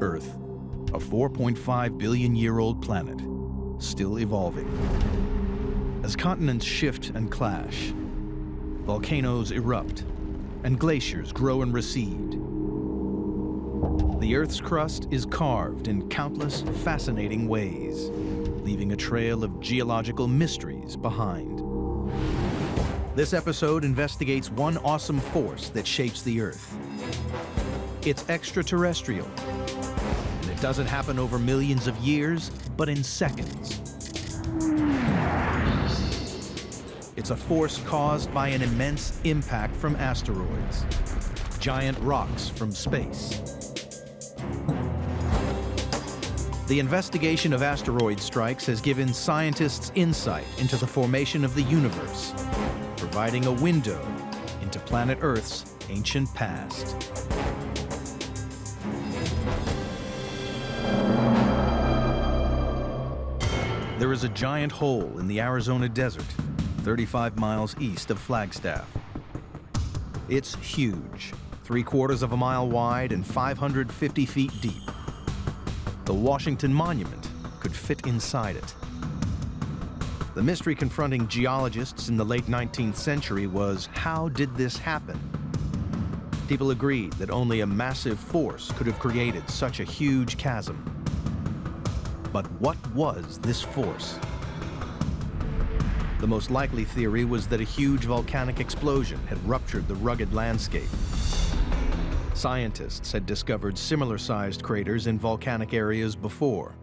Earth, a 4.5 billion year old planet, still evolving. As continents shift and clash, volcanoes erupt, and glaciers grow and recede. The Earth's crust is carved in countless fascinating ways, leaving a trail of geological mysteries behind. This episode investigates one awesome force that shapes the Earth. It's extraterrestrial, it doesn't happen over millions of years, but in seconds. It's a force caused by an immense impact from asteroids, giant rocks from space. The investigation of asteroid strikes has given scientists insight into the formation of the universe, providing a window into planet Earth's ancient past. There is a giant hole in the Arizona desert, 35 miles east of Flagstaff. It's huge, three quarters of a mile wide and 550 feet deep. The Washington Monument could fit inside it. The mystery confronting geologists in the late 19th century was how did this happen? People agreed that only a massive force could have created such a huge chasm. But what was this force? The most likely theory was that a huge volcanic explosion had ruptured the rugged landscape. Scientists had discovered similar-sized craters in volcanic areas before.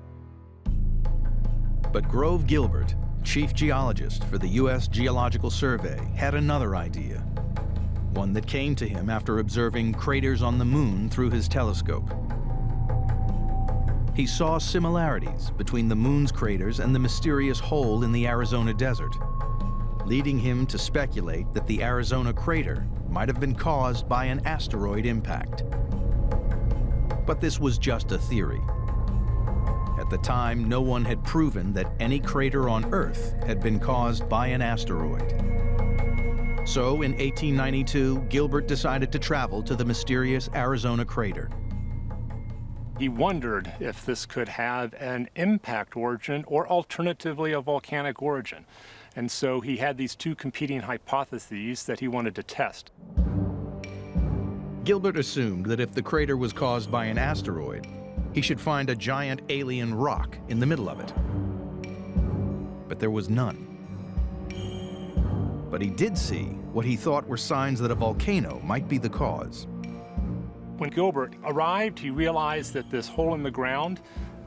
But Grove Gilbert, chief geologist for the U.S. Geological Survey, had another idea. One that came to him after observing craters on the moon through his telescope. He saw similarities between the moon's craters and the mysterious hole in the Arizona desert, leading him to speculate that the Arizona crater might have been caused by an asteroid impact. But this was just a theory. At the time, no one had proven that any crater on Earth had been caused by an asteroid. So in 1892, Gilbert decided to travel to the mysterious Arizona crater. He wondered if this could have an impact origin or alternatively a volcanic origin. And so he had these two competing hypotheses that he wanted to test. Gilbert assumed that if the crater was caused by an asteroid, he should find a giant alien rock in the middle of it. But there was none. But he did see what he thought were signs that a volcano might be the cause. When Gilbert arrived, he realized that this hole in the ground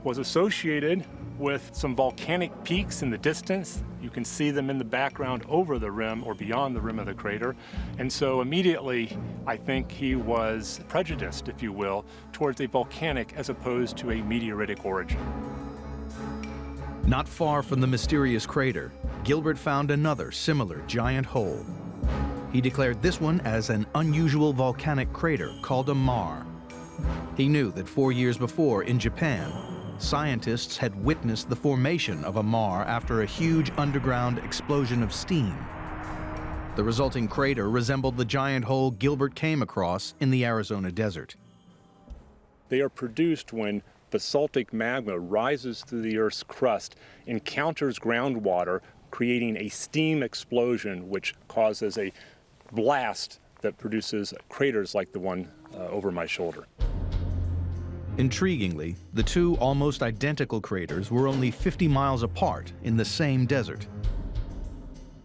was associated with some volcanic peaks in the distance. You can see them in the background over the rim or beyond the rim of the crater. And so immediately, I think he was prejudiced, if you will, towards a volcanic as opposed to a meteoritic origin. Not far from the mysterious crater, Gilbert found another similar giant hole. He declared this one as an unusual volcanic crater called a maar. He knew that four years before in Japan, scientists had witnessed the formation of a maar after a huge underground explosion of steam. The resulting crater resembled the giant hole Gilbert came across in the Arizona desert. They are produced when basaltic magma rises through the Earth's crust, encounters groundwater, creating a steam explosion which causes a blast that produces craters like the one uh, over my shoulder. Intriguingly, the two almost identical craters were only 50 miles apart in the same desert.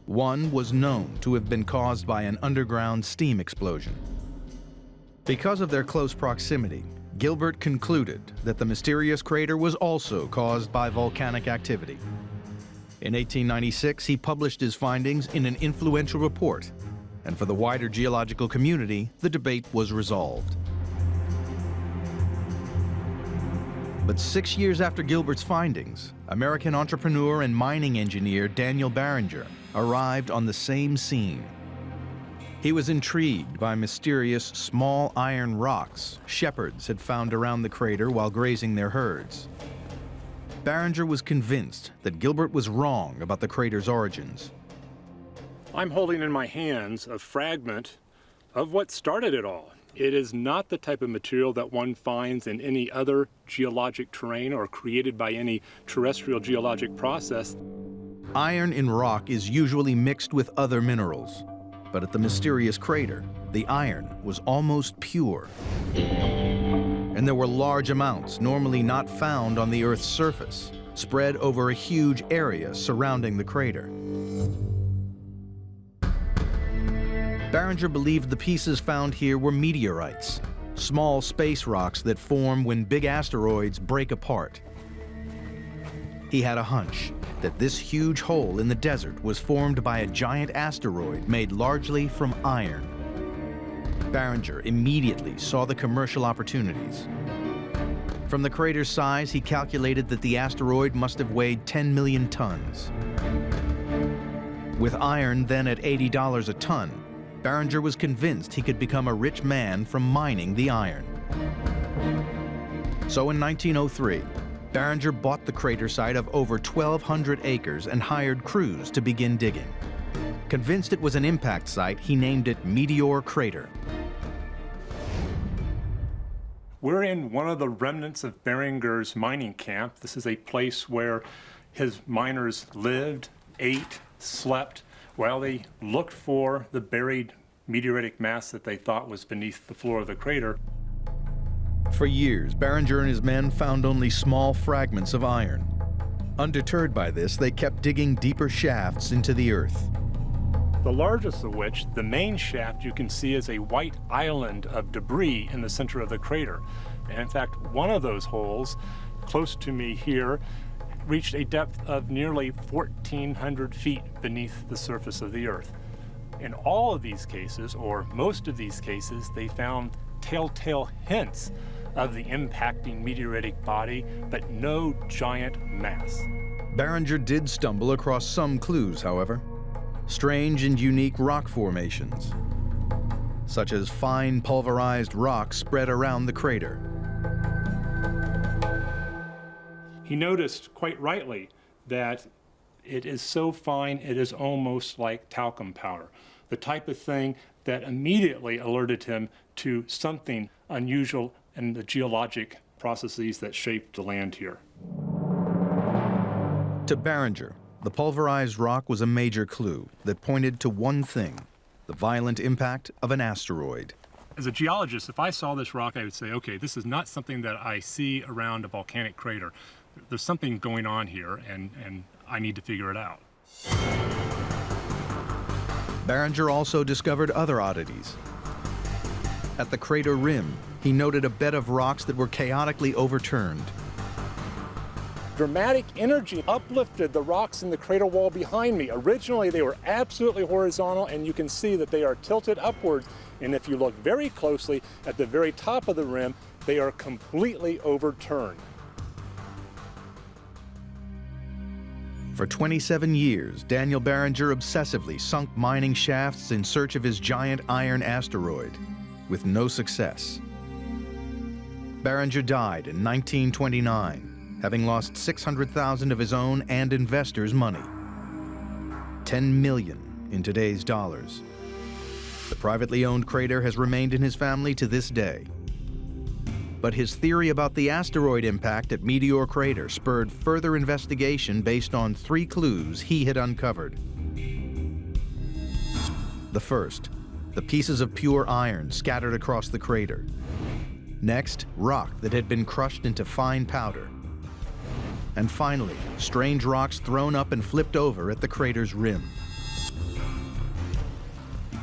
One was known to have been caused by an underground steam explosion. Because of their close proximity, Gilbert concluded that the mysterious crater was also caused by volcanic activity. In 1896, he published his findings in an influential report and for the wider geological community, the debate was resolved. But six years after Gilbert's findings, American entrepreneur and mining engineer Daniel Barringer arrived on the same scene. He was intrigued by mysterious small iron rocks shepherds had found around the crater while grazing their herds. Barringer was convinced that Gilbert was wrong about the crater's origins. I'm holding in my hands a fragment of what started it all. It is not the type of material that one finds in any other geologic terrain or created by any terrestrial geologic process. Iron in rock is usually mixed with other minerals, but at the mysterious crater, the iron was almost pure. And there were large amounts normally not found on the Earth's surface, spread over a huge area surrounding the crater. Barringer believed the pieces found here were meteorites, small space rocks that form when big asteroids break apart. He had a hunch that this huge hole in the desert was formed by a giant asteroid made largely from iron. Barringer immediately saw the commercial opportunities. From the crater's size, he calculated that the asteroid must have weighed 10 million tons. With iron then at $80 a ton, Barringer was convinced he could become a rich man from mining the iron. So in 1903, Barringer bought the crater site of over 1,200 acres and hired crews to begin digging. Convinced it was an impact site, he named it Meteor Crater. We're in one of the remnants of Barringer's mining camp. This is a place where his miners lived, ate, slept, while they looked for the buried meteoritic mass that they thought was beneath the floor of the crater. For years, Barringer and his men found only small fragments of iron. Undeterred by this, they kept digging deeper shafts into the earth. The largest of which, the main shaft, you can see is a white island of debris in the center of the crater. And in fact, one of those holes, close to me here, reached a depth of nearly 1,400 feet beneath the surface of the Earth. In all of these cases, or most of these cases, they found telltale hints of the impacting meteoritic body, but no giant mass. Barringer did stumble across some clues, however. Strange and unique rock formations, such as fine pulverized rock spread around the crater. He noticed, quite rightly, that it is so fine it is almost like talcum powder, the type of thing that immediately alerted him to something unusual in the geologic processes that shaped the land here. To Barringer, the pulverized rock was a major clue that pointed to one thing, the violent impact of an asteroid. As a geologist, if I saw this rock, I would say, okay, this is not something that I see around a volcanic crater. There's something going on here, and, and I need to figure it out. Barringer also discovered other oddities. At the crater rim, he noted a bed of rocks that were chaotically overturned. Dramatic energy uplifted the rocks in the crater wall behind me. Originally, they were absolutely horizontal, and you can see that they are tilted upwards. And if you look very closely at the very top of the rim, they are completely overturned. For 27 years, Daniel Barringer obsessively sunk mining shafts in search of his giant iron asteroid, with no success. Barringer died in 1929, having lost 600,000 of his own and investors' money. 10 million in today's dollars. The privately owned crater has remained in his family to this day, but his theory about the asteroid impact at Meteor Crater spurred further investigation based on three clues he had uncovered. The first, the pieces of pure iron scattered across the crater. Next, rock that had been crushed into fine powder. And finally, strange rocks thrown up and flipped over at the crater's rim.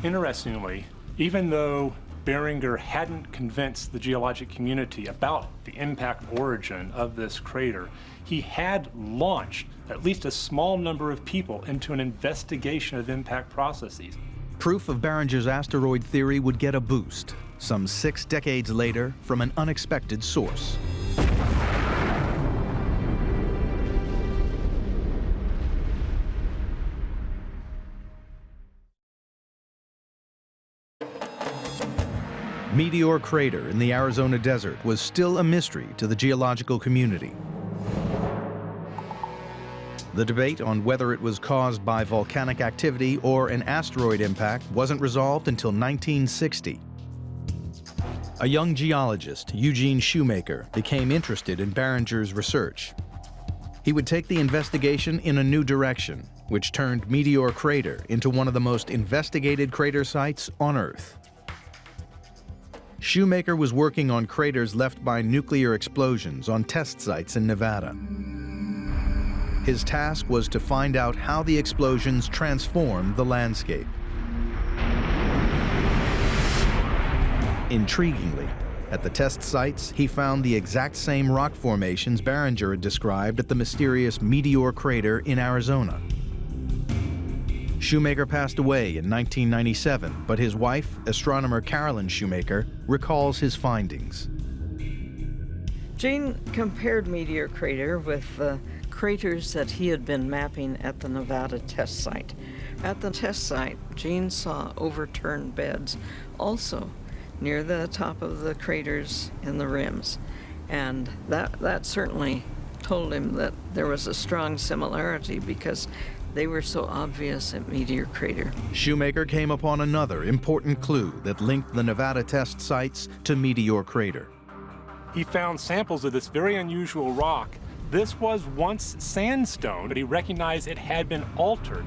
Interestingly, even though Barringer hadn't convinced the geologic community about the impact origin of this crater, he had launched at least a small number of people into an investigation of impact processes. Proof of Barringer's asteroid theory would get a boost, some six decades later, from an unexpected source. Meteor Crater in the Arizona desert was still a mystery to the geological community. The debate on whether it was caused by volcanic activity or an asteroid impact wasn't resolved until 1960. a young geologist, Eugene Shoemaker, became interested in Barringer's research. He would take the investigation in a new direction, which turned Meteor Crater into one of the most investigated crater sites on Earth. Shoemaker was working on craters left by nuclear explosions on test sites in Nevada. His task was to find out how the explosions transformed the landscape. Intriguingly, at the test sites, he found the exact same rock formations Barringer had described at the mysterious Meteor Crater in Arizona. Shoemaker passed away in 1997, but his wife, astronomer Carolyn Shoemaker, recalls his findings. Gene compared Meteor Crater with the craters that he had been mapping at the Nevada test site. At the test site, Gene saw overturned beds also near the top of the craters in the rims. And that, that certainly told him that there was a strong similarity because they were so obvious at Meteor Crater. Shoemaker came upon another important clue that linked the Nevada test sites to Meteor Crater. He found samples of this very unusual rock. This was once sandstone, but he recognized it had been altered.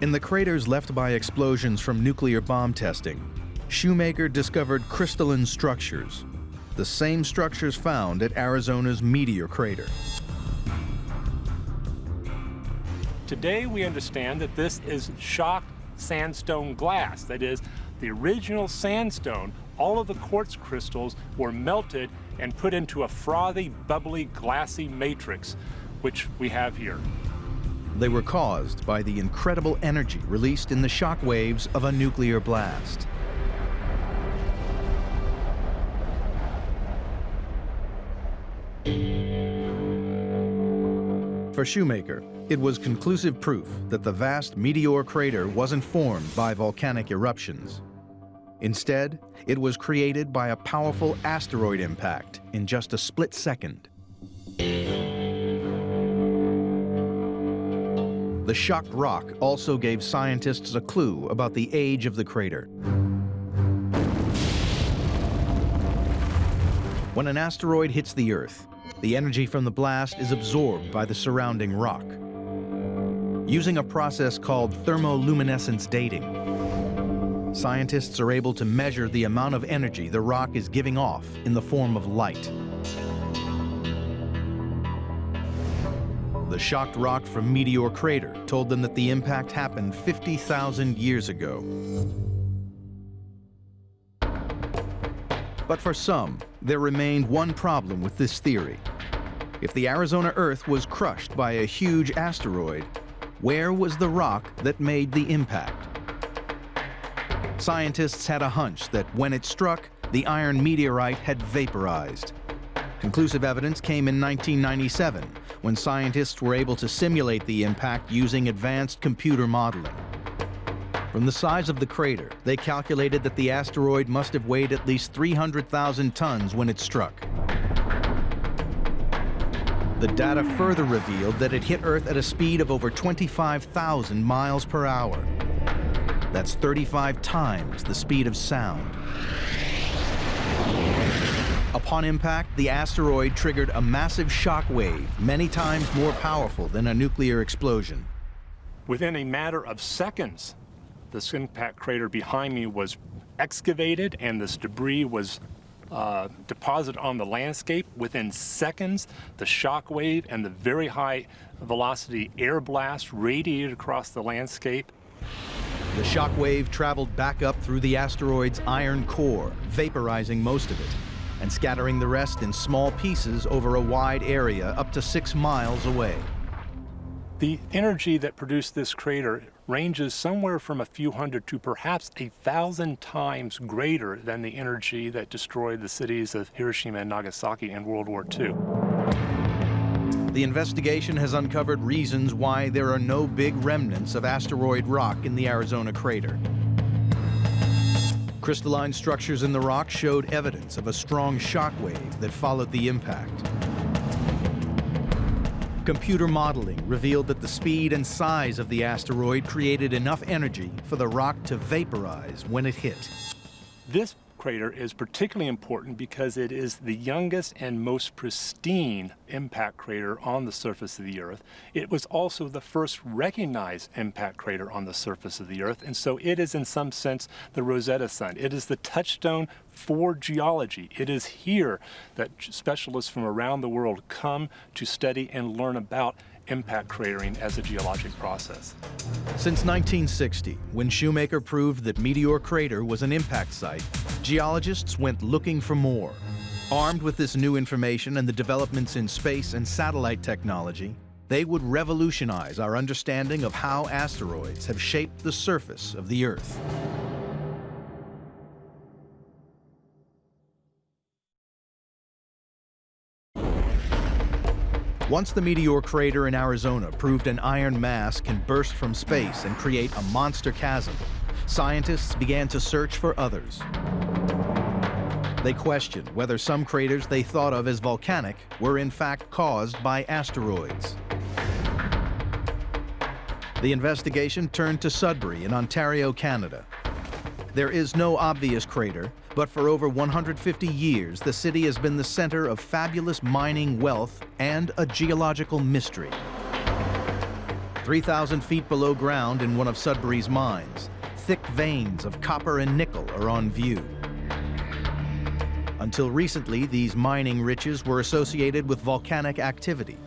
In the craters left by explosions from nuclear bomb testing, Shoemaker discovered crystalline structures, the same structures found at Arizona's Meteor Crater. Today we understand that this is shocked sandstone glass. That is, the original sandstone, all of the quartz crystals were melted and put into a frothy, bubbly, glassy matrix, which we have here. They were caused by the incredible energy released in the shock waves of a nuclear blast. For Shoemaker, it was conclusive proof that the vast meteor crater wasn't formed by volcanic eruptions. Instead, it was created by a powerful asteroid impact in just a split second. The shocked rock also gave scientists a clue about the age of the crater. When an asteroid hits the Earth, the energy from the blast is absorbed by the surrounding rock. Using a process called thermoluminescence dating, scientists are able to measure the amount of energy the rock is giving off in the form of light. The shocked rock from Meteor Crater told them that the impact happened 50,000 years ago. But for some, there remained one problem with this theory. If the Arizona Earth was crushed by a huge asteroid, where was the rock that made the impact? Scientists had a hunch that when it struck, the iron meteorite had vaporized. Conclusive evidence came in 1997, when scientists were able to simulate the impact using advanced computer modeling. From the size of the crater, they calculated that the asteroid must have weighed at least 300,000 tons when it struck. The data further revealed that it hit Earth at a speed of over 25,000 miles per hour. That's 35 times the speed of sound. Upon impact, the asteroid triggered a massive shock wave, many times more powerful than a nuclear explosion. Within a matter of seconds, this impact crater behind me was excavated and this debris was uh, deposited on the landscape. Within seconds, the shock wave and the very high velocity air blast radiated across the landscape. The shock wave traveled back up through the asteroid's iron core, vaporizing most of it, and scattering the rest in small pieces over a wide area up to six miles away. The energy that produced this crater ranges somewhere from a few hundred to perhaps a thousand times greater than the energy that destroyed the cities of Hiroshima and Nagasaki in World War II. The investigation has uncovered reasons why there are no big remnants of asteroid rock in the Arizona crater. Crystalline structures in the rock showed evidence of a strong shock wave that followed the impact. Computer modeling revealed that the speed and size of the asteroid created enough energy for the rock to vaporize when it hit. This crater is particularly important because it is the youngest and most pristine impact crater on the surface of the Earth. It was also the first recognized impact crater on the surface of the Earth, and so it is in some sense the Rosetta Stone. It is the touchstone for geology. It is here that specialists from around the world come to study and learn about impact cratering as a geologic process. Since 1960, when Shoemaker proved that Meteor Crater was an impact site, geologists went looking for more. Armed with this new information and the developments in space and satellite technology, they would revolutionize our understanding of how asteroids have shaped the surface of the Earth. Once the meteor crater in Arizona proved an iron mass can burst from space and create a monster chasm, scientists began to search for others. They questioned whether some craters they thought of as volcanic were in fact caused by asteroids. The investigation turned to Sudbury in Ontario, Canada. There is no obvious crater, but for over 150 years, the city has been the center of fabulous mining wealth and a geological mystery. 3,000 feet below ground in one of Sudbury's mines, thick veins of copper and nickel are on view. Until recently, these mining riches were associated with volcanic activity.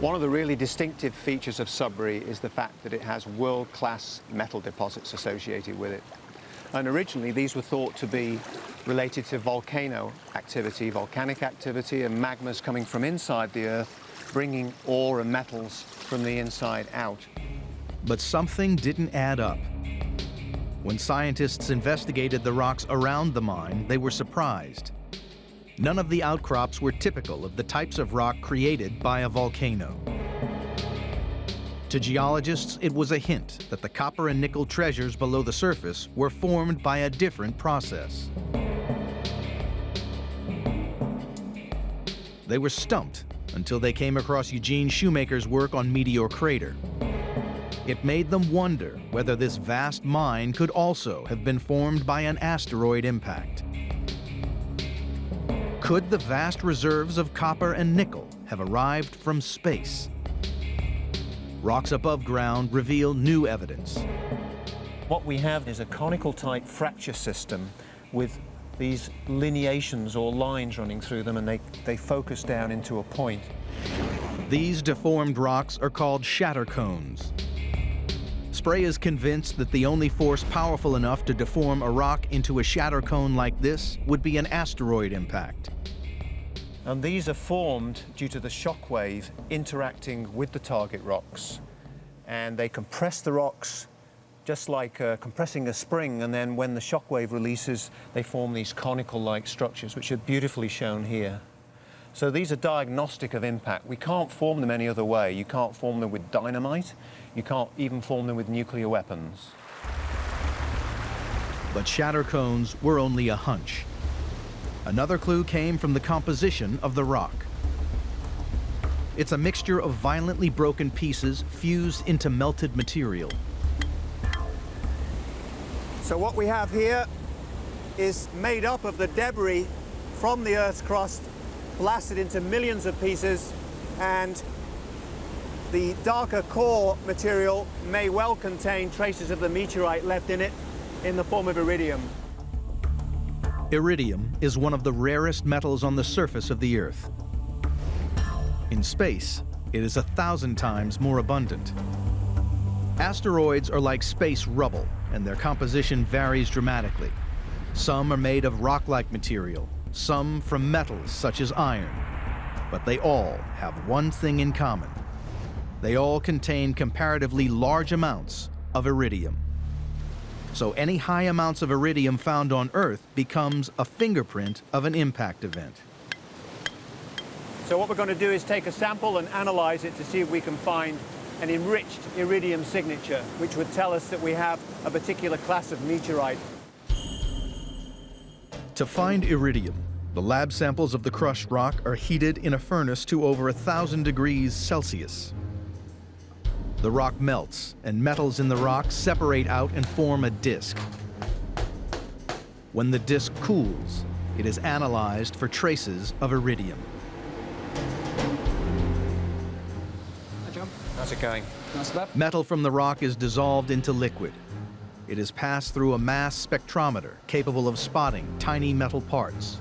One of the really distinctive features of Sudbury is the fact that it has world-class metal deposits associated with it. And originally these were thought to be related to volcano activity, volcanic activity and magmas coming from inside the Earth, bringing ore and metals from the inside out. But something didn't add up. When scientists investigated the rocks around the mine, they were surprised. None of the outcrops were typical of the types of rock created by a volcano. To geologists, it was a hint that the copper and nickel treasures below the surface were formed by a different process. They were stumped until they came across Eugene Shoemaker's work on Meteor Crater. It made them wonder whether this vast mine could also have been formed by an asteroid impact. Could the vast reserves of copper and nickel have arrived from space? Rocks above ground reveal new evidence. What we have is a conical type fracture system with these lineations or lines running through them and they, they focus down into a point. These deformed rocks are called shatter cones. Spray is convinced that the only force powerful enough to deform a rock into a shatter cone like this would be an asteroid impact. And these are formed due to the shock wave interacting with the target rocks. And they compress the rocks just like uh, compressing a spring, and then when the shock wave releases, they form these conical-like structures, which are beautifully shown here. So these are diagnostic of impact. We can't form them any other way. You can't form them with dynamite. You can't even form them with nuclear weapons. But shatter cones were only a hunch. Another clue came from the composition of the rock. It's a mixture of violently broken pieces fused into melted material. So what we have here is made up of the debris from the Earth's crust, blasted into millions of pieces, and the darker core material may well contain traces of the meteorite left in it in the form of iridium. Iridium is one of the rarest metals on the surface of the Earth. In space, it is a thousand times more abundant. Asteroids are like space rubble, and their composition varies dramatically. Some are made of rock-like material, some from metals such as iron. But they all have one thing in common. They all contain comparatively large amounts of iridium. So any high amounts of iridium found on Earth becomes a fingerprint of an impact event. So what we're going to do is take a sample and analyze it to see if we can find an enriched iridium signature, which would tell us that we have a particular class of meteorite. To find iridium, the lab samples of the crushed rock are heated in a furnace to over 1,000 degrees Celsius. The rock melts, and metals in the rock separate out and form a disk. When the disk cools, it is analyzed for traces of iridium. How's it going? Metal from the rock is dissolved into liquid. It is passed through a mass spectrometer capable of spotting tiny metal parts.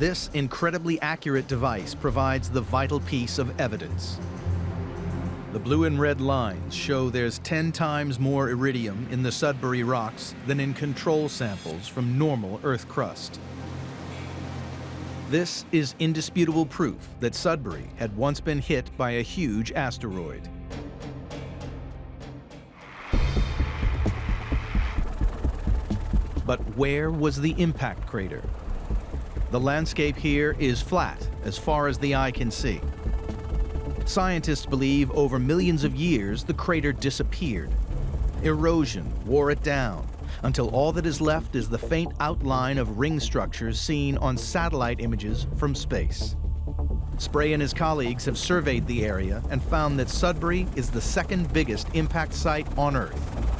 This incredibly accurate device provides the vital piece of evidence. The blue and red lines show there's 10 times more iridium in the Sudbury rocks than in control samples from normal Earth crust. This is indisputable proof that Sudbury had once been hit by a huge asteroid. But where was the impact crater? The landscape here is flat as far as the eye can see. Scientists believe over millions of years the crater disappeared. Erosion wore it down until all that is left is the faint outline of ring structures seen on satellite images from space. Spray and his colleagues have surveyed the area and found that Sudbury is the second biggest impact site on Earth.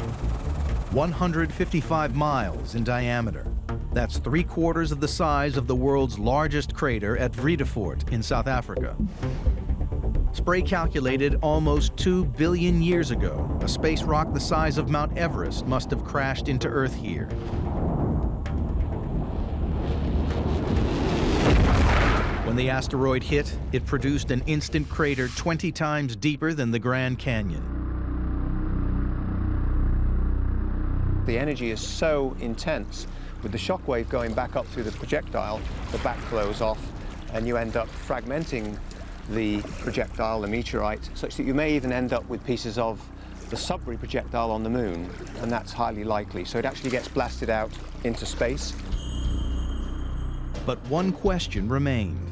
155 miles in diameter. That's three quarters of the size of the world's largest crater at Vredefort in South Africa. Spray calculated almost 2 billion years ago, a space rock the size of Mount Everest must have crashed into Earth here. When the asteroid hit, it produced an instant crater 20 times deeper than the Grand Canyon. The energy is so intense. With the shock wave going back up through the projectile, the back blows off and you end up fragmenting the projectile, the meteorite, such that you may even end up with pieces of the Sudbury projectile on the moon, and that's highly likely. So it actually gets blasted out into space. But one question remained.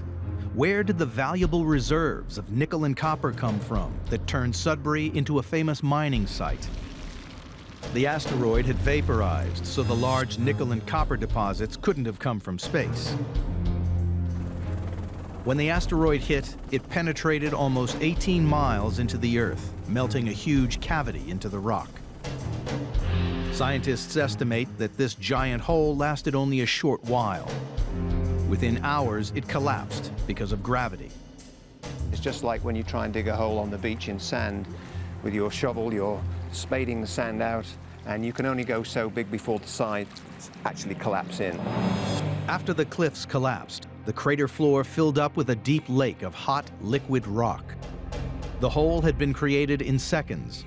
Where did the valuable reserves of nickel and copper come from that turned Sudbury into a famous mining site? The asteroid had vaporized, so the large nickel and copper deposits couldn't have come from space. When the asteroid hit, it penetrated almost 18 miles into the Earth, melting a huge cavity into the rock. Scientists estimate that this giant hole lasted only a short while. Within hours, it collapsed because of gravity. It's just like when you try and dig a hole on the beach in sand. With your shovel, you're spading the sand out, and you can only go so big before the sides actually collapse in. After the cliffs collapsed, the crater floor filled up with a deep lake of hot, liquid rock. The hole had been created in seconds,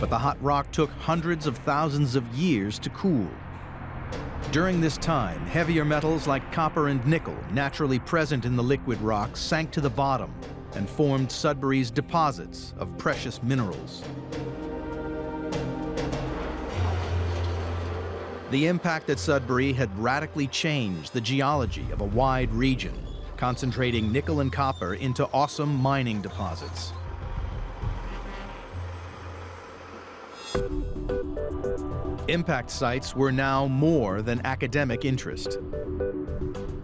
but the hot rock took hundreds of thousands of years to cool. During this time, heavier metals like copper and nickel, naturally present in the liquid rock, sank to the bottom and formed Sudbury's deposits of precious minerals. The impact at Sudbury had radically changed the geology of a wide region, concentrating nickel and copper into awesome mining deposits. Impact sites were now more than academic interest.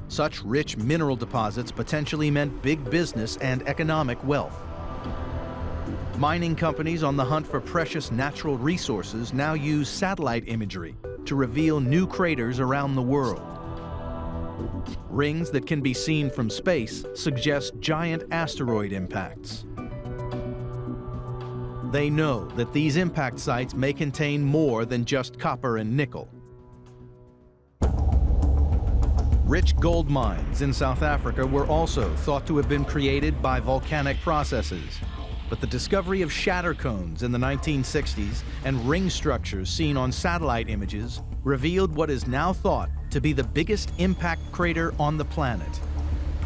Such rich mineral deposits potentially meant big business and economic wealth. Mining companies on the hunt for precious natural resources now use satellite imagery to reveal new craters around the world. Rings that can be seen from space suggest giant asteroid impacts. They know that these impact sites may contain more than just copper and nickel. Rich gold mines in South Africa were also thought to have been created by volcanic processes but the discovery of shatter cones in the 1960s and ring structures seen on satellite images revealed what is now thought to be the biggest impact crater on the planet.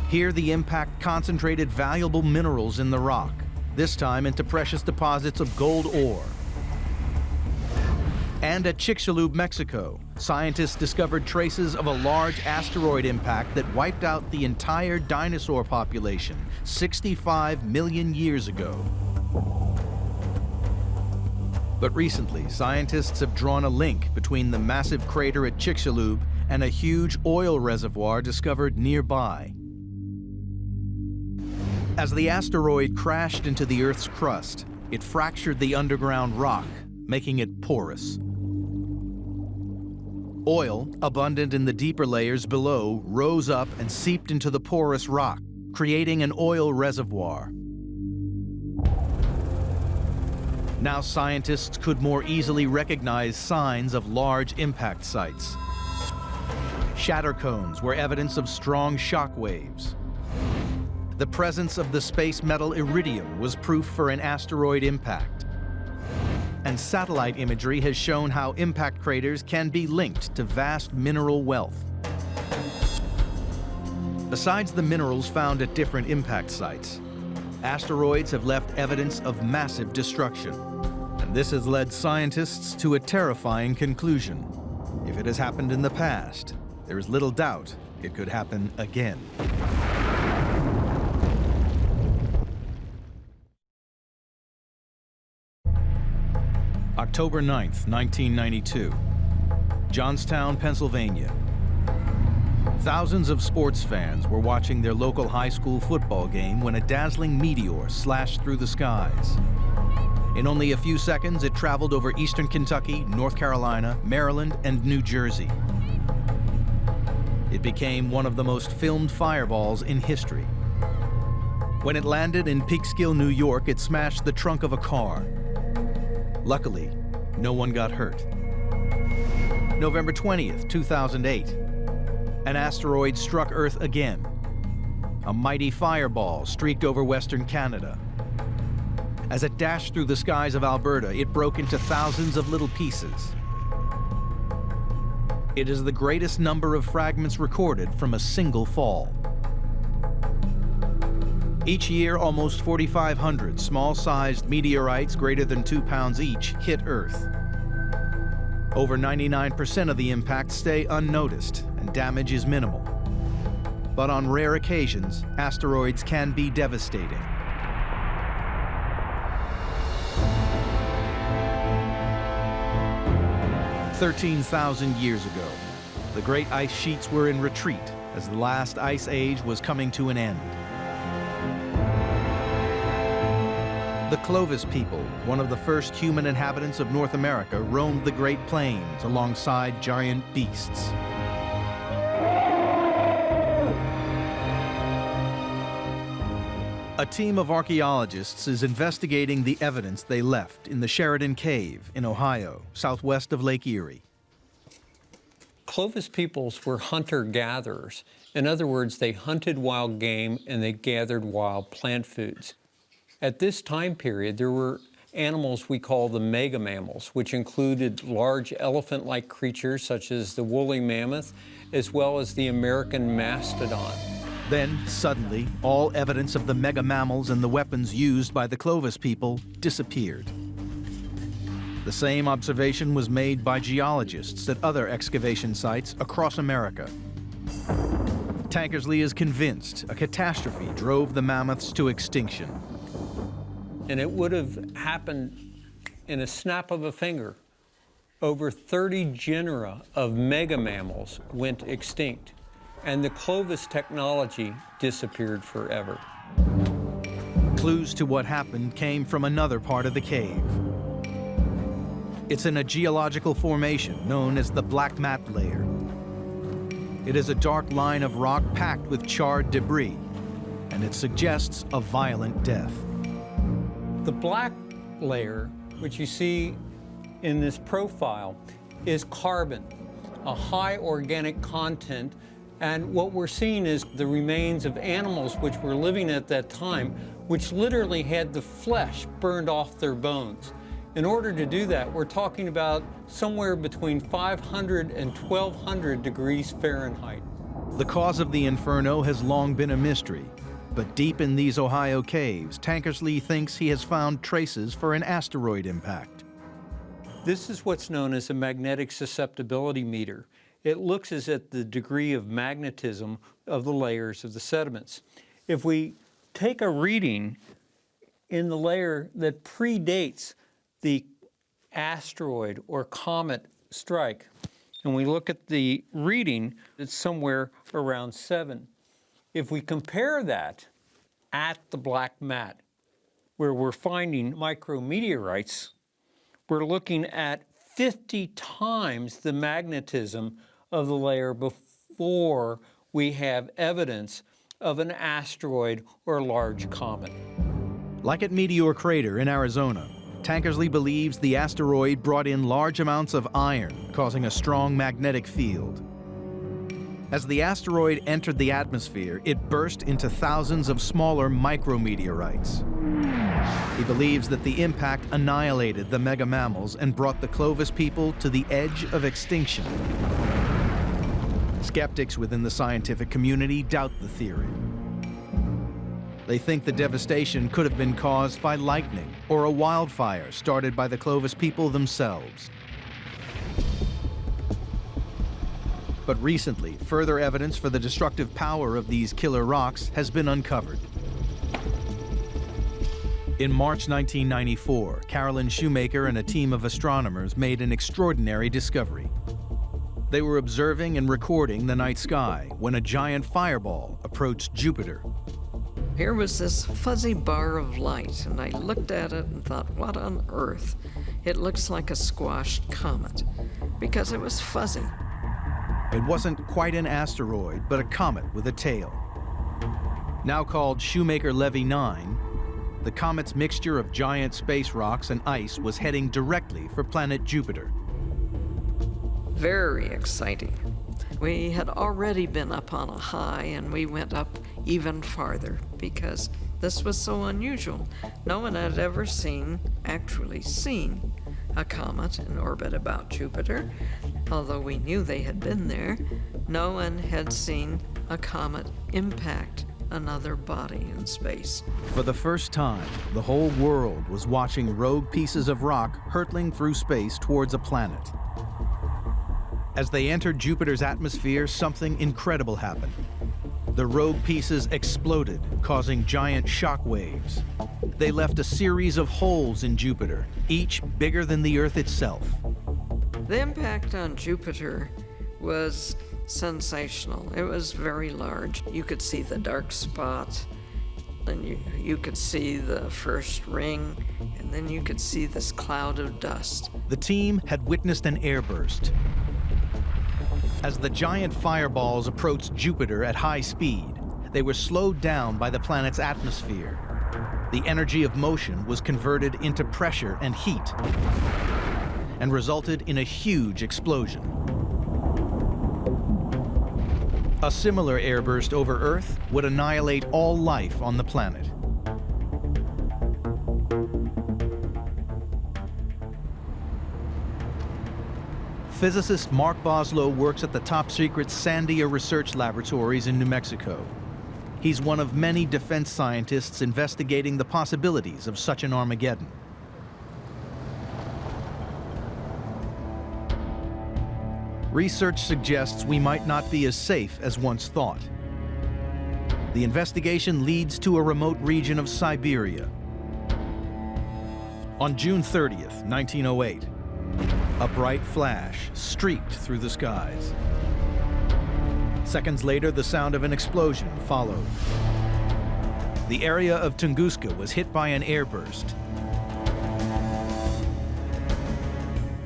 Here the impact concentrated valuable minerals in the rock, this time into precious deposits of gold ore. And at Chicxulub, Mexico, scientists discovered traces of a large asteroid impact that wiped out the entire dinosaur population 65 million years ago. But recently, scientists have drawn a link between the massive crater at Chicxulub and a huge oil reservoir discovered nearby. As the asteroid crashed into the Earth's crust, it fractured the underground rock, making it porous. Oil, abundant in the deeper layers below, rose up and seeped into the porous rock, creating an oil reservoir. Now scientists could more easily recognize signs of large impact sites. Shatter cones were evidence of strong shock waves. The presence of the space metal iridium was proof for an asteroid impact. And satellite imagery has shown how impact craters can be linked to vast mineral wealth. Besides the minerals found at different impact sites, asteroids have left evidence of massive destruction. And this has led scientists to a terrifying conclusion. If it has happened in the past, there is little doubt it could happen again. October 9th, 1992. Johnstown, Pennsylvania. Thousands of sports fans were watching their local high school football game when a dazzling meteor slashed through the skies. In only a few seconds, it traveled over eastern Kentucky, North Carolina, Maryland, and New Jersey. It became one of the most filmed fireballs in history. When it landed in Peekskill, New York, it smashed the trunk of a car. Luckily, no one got hurt. November 20th, 2008. An asteroid struck Earth again. A mighty fireball streaked over western Canada. As it dashed through the skies of Alberta, it broke into thousands of little pieces. It is the greatest number of fragments recorded from a single fall. Each year, almost 4,500 small-sized meteorites greater than two pounds each hit Earth. Over 99% of the impacts stay unnoticed and damage is minimal. But on rare occasions, asteroids can be devastating. 13,000 years ago, the great ice sheets were in retreat as the last ice age was coming to an end. The Clovis people, one of the first human inhabitants of North America, roamed the Great Plains alongside giant beasts. A team of archaeologists is investigating the evidence they left in the Sheridan Cave in Ohio, southwest of Lake Erie. Clovis peoples were hunter-gatherers. In other words, they hunted wild game and they gathered wild plant foods. At this time period, there were animals we call the mega mammals, which included large elephant-like creatures such as the woolly mammoth, as well as the American mastodon. Then, suddenly, all evidence of the mega mammals and the weapons used by the Clovis people disappeared. The same observation was made by geologists at other excavation sites across America. Tankersley is convinced a catastrophe drove the mammoths to extinction. And it would have happened in a snap of a finger. Over 30 genera of mega mammals went extinct and the Clovis technology disappeared forever. Clues to what happened came from another part of the cave. It's in a geological formation known as the Black Mat Layer. It is a dark line of rock packed with charred debris, and it suggests a violent death. The black layer, which you see in this profile, is carbon, a high organic content and what we're seeing is the remains of animals which were living at that time, which literally had the flesh burned off their bones. In order to do that, we're talking about somewhere between 500 and 1200 degrees Fahrenheit. The cause of the inferno has long been a mystery, but deep in these Ohio caves, Tankersley thinks he has found traces for an asteroid impact. This is what's known as a magnetic susceptibility meter it looks as at the degree of magnetism of the layers of the sediments. If we take a reading in the layer that predates the asteroid or comet strike, and we look at the reading, it's somewhere around seven. If we compare that at the black mat, where we're finding micrometeorites, we're looking at 50 times the magnetism of the layer before we have evidence of an asteroid or large comet. Like at Meteor Crater in Arizona, Tankersley believes the asteroid brought in large amounts of iron, causing a strong magnetic field. As the asteroid entered the atmosphere, it burst into thousands of smaller micrometeorites. He believes that the impact annihilated the mega mammals and brought the Clovis people to the edge of extinction. Skeptics within the scientific community doubt the theory. They think the devastation could have been caused by lightning or a wildfire started by the Clovis people themselves. But recently, further evidence for the destructive power of these killer rocks has been uncovered. In March 1994, Carolyn Shoemaker and a team of astronomers made an extraordinary discovery. They were observing and recording the night sky when a giant fireball approached Jupiter. Here was this fuzzy bar of light, and I looked at it and thought, what on earth? It looks like a squashed comet, because it was fuzzy. It wasn't quite an asteroid, but a comet with a tail. Now called Shoemaker-Levy 9, the comet's mixture of giant space rocks and ice was heading directly for planet Jupiter. Very exciting. We had already been up on a high and we went up even farther because this was so unusual. No one had ever seen, actually seen, a comet in orbit about Jupiter. Although we knew they had been there, no one had seen a comet impact another body in space. For the first time, the whole world was watching rogue pieces of rock hurtling through space towards a planet. As they entered Jupiter's atmosphere, something incredible happened. The rogue pieces exploded, causing giant shock waves. They left a series of holes in Jupiter, each bigger than the Earth itself. The impact on Jupiter was sensational. It was very large. You could see the dark spot, and you, you could see the first ring, and then you could see this cloud of dust. The team had witnessed an airburst. As the giant fireballs approached Jupiter at high speed, they were slowed down by the planet's atmosphere. The energy of motion was converted into pressure and heat and resulted in a huge explosion. A similar airburst over Earth would annihilate all life on the planet. Physicist Mark Boslough works at the top-secret Sandia Research Laboratories in New Mexico. He's one of many defense scientists investigating the possibilities of such an Armageddon. Research suggests we might not be as safe as once thought. The investigation leads to a remote region of Siberia. On June 30th, 1908, a bright flash streaked through the skies. Seconds later, the sound of an explosion followed. The area of Tunguska was hit by an airburst.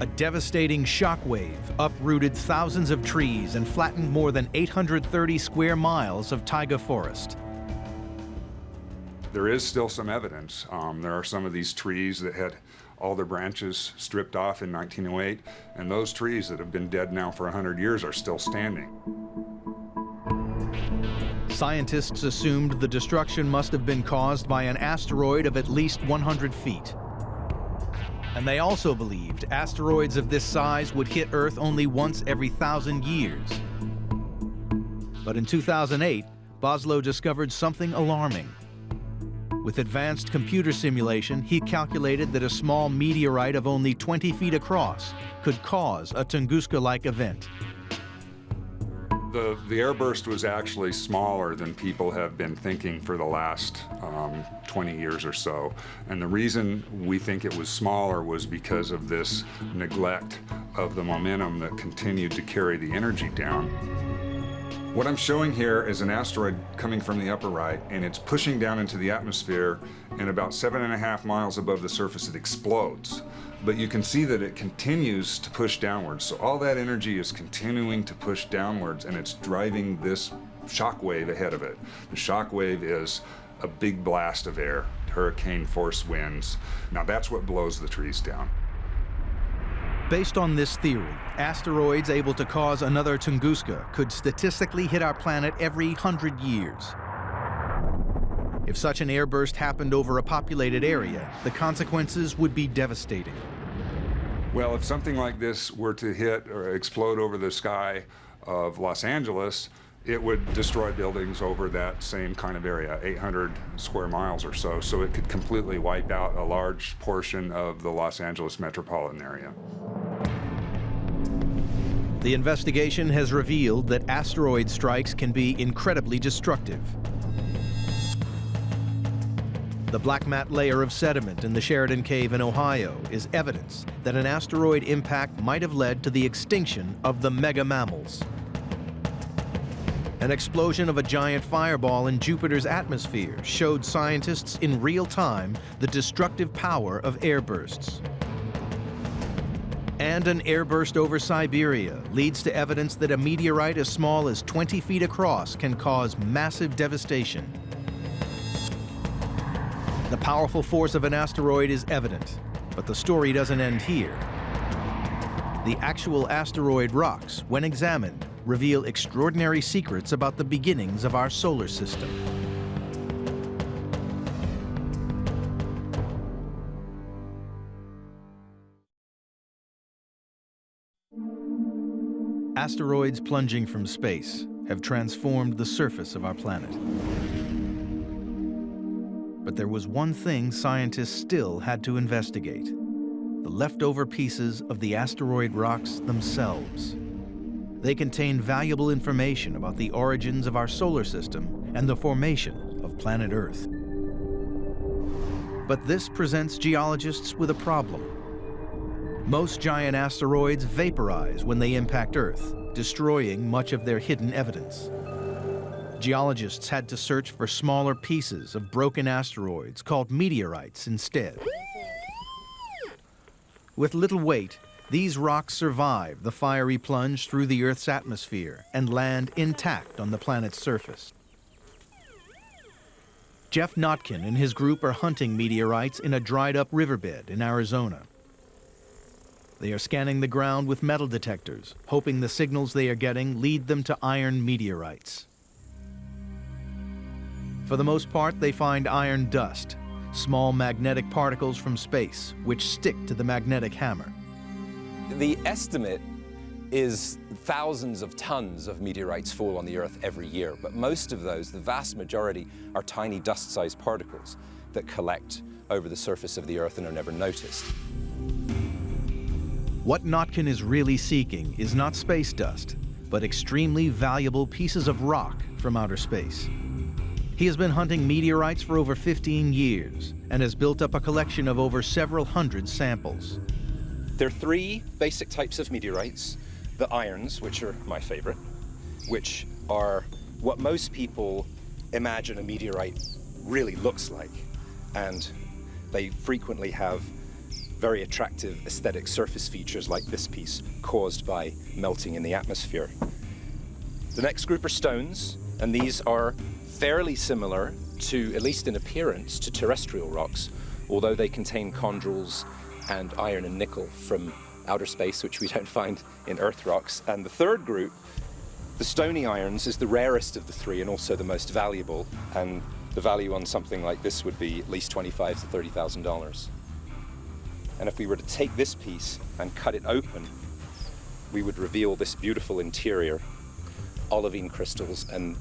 A devastating shockwave uprooted thousands of trees and flattened more than 830 square miles of taiga forest. There is still some evidence. Um, there are some of these trees that had all their branches stripped off in 1908, and those trees that have been dead now for 100 years are still standing. Scientists assumed the destruction must have been caused by an asteroid of at least 100 feet. And they also believed asteroids of this size would hit Earth only once every thousand years. But in 2008, Boslough discovered something alarming. With advanced computer simulation, he calculated that a small meteorite of only 20 feet across could cause a Tunguska-like event. The, the airburst was actually smaller than people have been thinking for the last um, 20 years or so. And the reason we think it was smaller was because of this neglect of the momentum that continued to carry the energy down. What I'm showing here is an asteroid coming from the upper right, and it's pushing down into the atmosphere, and about seven and a half miles above the surface, it explodes. But you can see that it continues to push downwards. So all that energy is continuing to push downwards, and it's driving this shock wave ahead of it. The shock wave is a big blast of air, hurricane force winds. Now that's what blows the trees down. Based on this theory, asteroids able to cause another Tunguska could statistically hit our planet every hundred years. If such an airburst happened over a populated area, the consequences would be devastating. Well, if something like this were to hit or explode over the sky of Los Angeles, it would destroy buildings over that same kind of area, 800 square miles or so. So it could completely wipe out a large portion of the Los Angeles metropolitan area. The investigation has revealed that asteroid strikes can be incredibly destructive. The black mat layer of sediment in the Sheridan Cave in Ohio is evidence that an asteroid impact might have led to the extinction of the mega mammals. An explosion of a giant fireball in Jupiter's atmosphere showed scientists in real time the destructive power of airbursts. And an airburst over Siberia leads to evidence that a meteorite as small as 20 feet across can cause massive devastation. The powerful force of an asteroid is evident, but the story doesn't end here. The actual asteroid rocks, when examined, reveal extraordinary secrets about the beginnings of our solar system. Asteroids plunging from space have transformed the surface of our planet. But there was one thing scientists still had to investigate, the leftover pieces of the asteroid rocks themselves. They contain valuable information about the origins of our solar system and the formation of planet Earth. But this presents geologists with a problem. Most giant asteroids vaporize when they impact Earth, destroying much of their hidden evidence. Geologists had to search for smaller pieces of broken asteroids called meteorites instead. With little weight, these rocks survive the fiery plunge through the Earth's atmosphere and land intact on the planet's surface. Geoff Notkin and his group are hunting meteorites in a dried-up riverbed in Arizona. They are scanning the ground with metal detectors, hoping the signals they are getting lead them to iron meteorites. For the most part, they find iron dust, small magnetic particles from space, which stick to the magnetic hammer. The estimate is thousands of tons of meteorites fall on the Earth every year, but most of those, the vast majority, are tiny dust-sized particles that collect over the surface of the Earth and are never noticed. What Notkin is really seeking is not space dust, but extremely valuable pieces of rock from outer space. He has been hunting meteorites for over 15 years and has built up a collection of over several hundred samples. There are three basic types of meteorites. The irons, which are my favorite, which are what most people imagine a meteorite really looks like. And they frequently have very attractive aesthetic surface features like this piece caused by melting in the atmosphere. The next group are stones, and these are fairly similar to, at least in appearance, to terrestrial rocks, although they contain chondrules and iron and nickel from outer space, which we don't find in Earth rocks. And the third group, the stony irons, is the rarest of the three and also the most valuable. And the value on something like this would be at least twenty-five to thirty thousand dollars. And if we were to take this piece and cut it open, we would reveal this beautiful interior, olivine crystals, and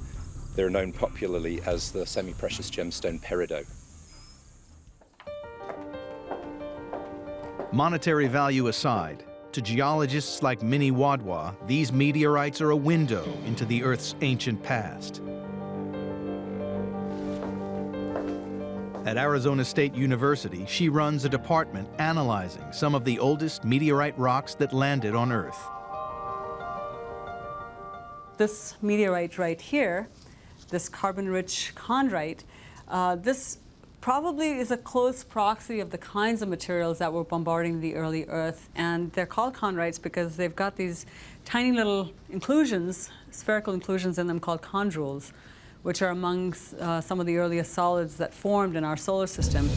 they're known popularly as the semi-precious gemstone peridot. Monetary value aside, to geologists like Mini Wadhwa, these meteorites are a window into the Earth's ancient past. At Arizona State University, she runs a department analyzing some of the oldest meteorite rocks that landed on Earth. this meteorite right here, this carbon-rich chondrite, uh, this probably is a close proxy of the kinds of materials that were bombarding the early Earth. And they're called chondrites because they've got these tiny little inclusions, spherical inclusions in them called chondrules, which are among uh, some of the earliest solids that formed in our solar system.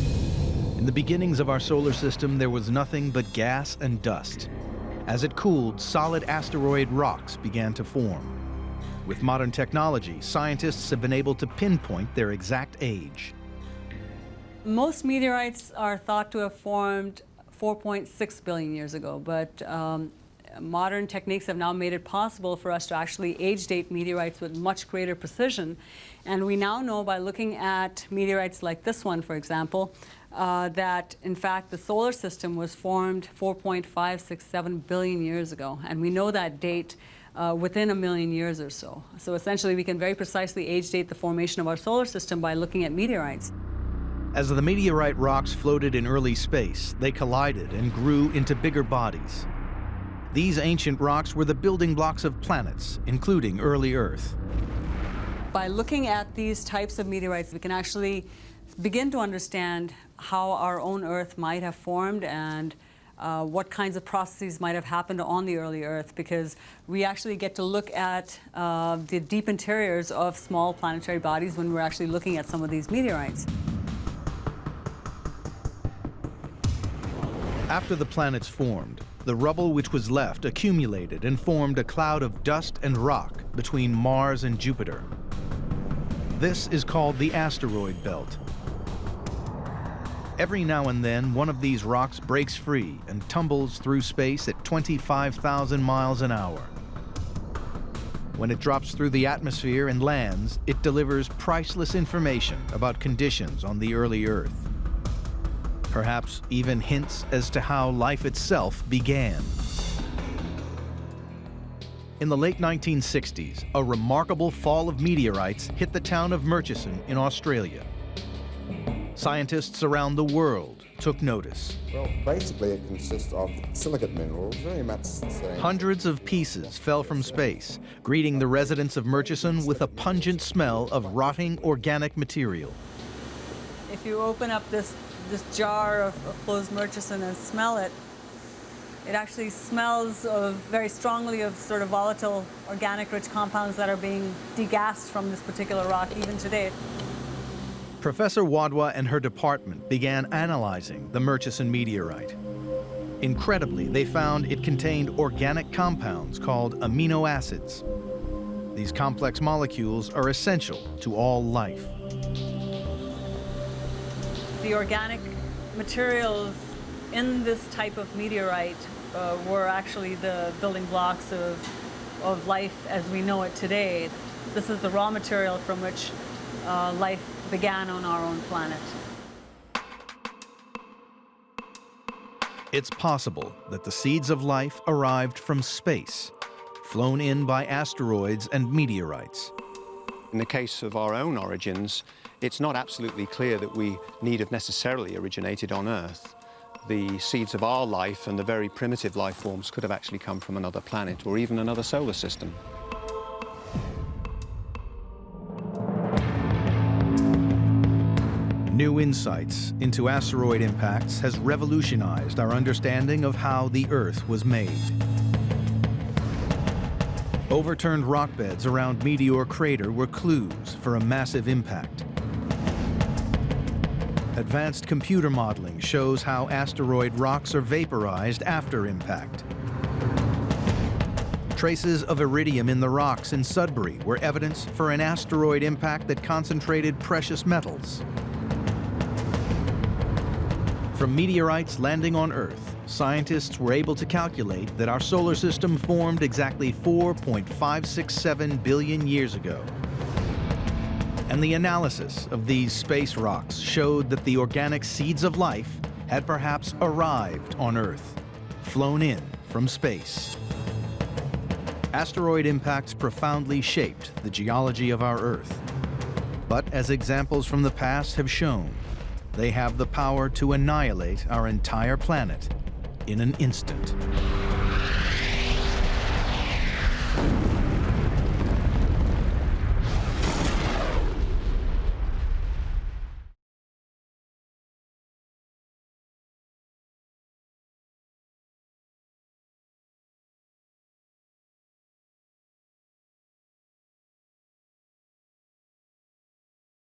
In the beginnings of our solar system, there was nothing but gas and dust. As it cooled, solid asteroid rocks began to form. With modern technology, scientists have been able to pinpoint their exact age. Most meteorites are thought to have formed 4.6 billion years ago, but um, modern techniques have now made it possible for us to actually age date meteorites with much greater precision. And we now know by looking at meteorites like this one, for example, uh, that in fact the solar system was formed 4.567 billion years ago. And we know that date uh, within a million years or so. So essentially we can very precisely age date the formation of our solar system by looking at meteorites. As the meteorite rocks floated in early space, they collided and grew into bigger bodies. These ancient rocks were the building blocks of planets, including early Earth. By looking at these types of meteorites, we can actually begin to understand how our own Earth might have formed and uh, what kinds of processes might have happened on the early Earth because we actually get to look at uh, the deep interiors of small planetary bodies when we're actually looking at some of these meteorites. After the planets formed, the rubble which was left accumulated and formed a cloud of dust and rock between Mars and Jupiter. This is called the asteroid belt. Every now and then, one of these rocks breaks free and tumbles through space at 25,000 miles an hour. When it drops through the atmosphere and lands, it delivers priceless information about conditions on the early Earth perhaps even hints as to how life itself began. In the late 1960s, a remarkable fall of meteorites hit the town of Murchison in Australia. Scientists around the world took notice. Well, basically it consists of silicate minerals, very much the same. Hundreds of pieces fell from space, greeting the residents of Murchison with a pungent smell of rotting organic material. If you open up this this jar of, of closed Murchison and smell it, it actually smells of very strongly of sort of volatile organic rich compounds that are being degassed from this particular rock even today. Professor Wadhwa and her department began analyzing the Murchison meteorite. Incredibly, they found it contained organic compounds called amino acids. These complex molecules are essential to all life the organic materials in this type of meteorite uh, were actually the building blocks of, of life as we know it today. This is the raw material from which uh, life began on our own planet. It's possible that the seeds of life arrived from space, flown in by asteroids and meteorites. In the case of our own origins, it's not absolutely clear that we need have necessarily originated on Earth. The seeds of our life and the very primitive life forms could have actually come from another planet or even another solar system. New insights into asteroid impacts has revolutionized our understanding of how the Earth was made. Overturned rock beds around Meteor Crater were clues for a massive impact. Advanced computer modeling shows how asteroid rocks are vaporized after impact. Traces of iridium in the rocks in Sudbury were evidence for an asteroid impact that concentrated precious metals. From meteorites landing on Earth, scientists were able to calculate that our solar system formed exactly 4.567 billion years ago and the analysis of these space rocks showed that the organic seeds of life had perhaps arrived on Earth, flown in from space. Asteroid impacts profoundly shaped the geology of our Earth. But as examples from the past have shown, they have the power to annihilate our entire planet in an instant.